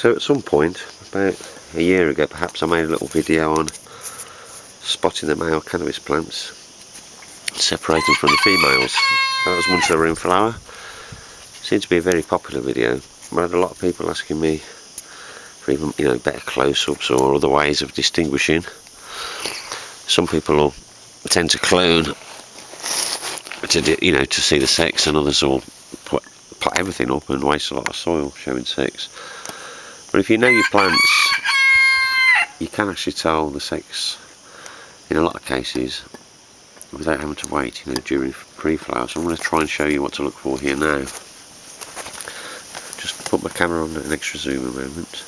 So at some point, about a year ago perhaps, I made a little video on spotting the male cannabis plants, separating from the females. That was once they were in flower. Seemed to be a very popular video. I had a lot of people asking me for even you know better close-ups or other ways of distinguishing. Some people will tend to clone to you know to see the sex, and others will put put everything up and waste a lot of soil showing sex. But if you know your plants, you can actually tell the sex in a lot of cases without having to wait, you know, during pre-flower. So I'm going to try and show you what to look for here now. Just put my camera on an extra zoom a moment.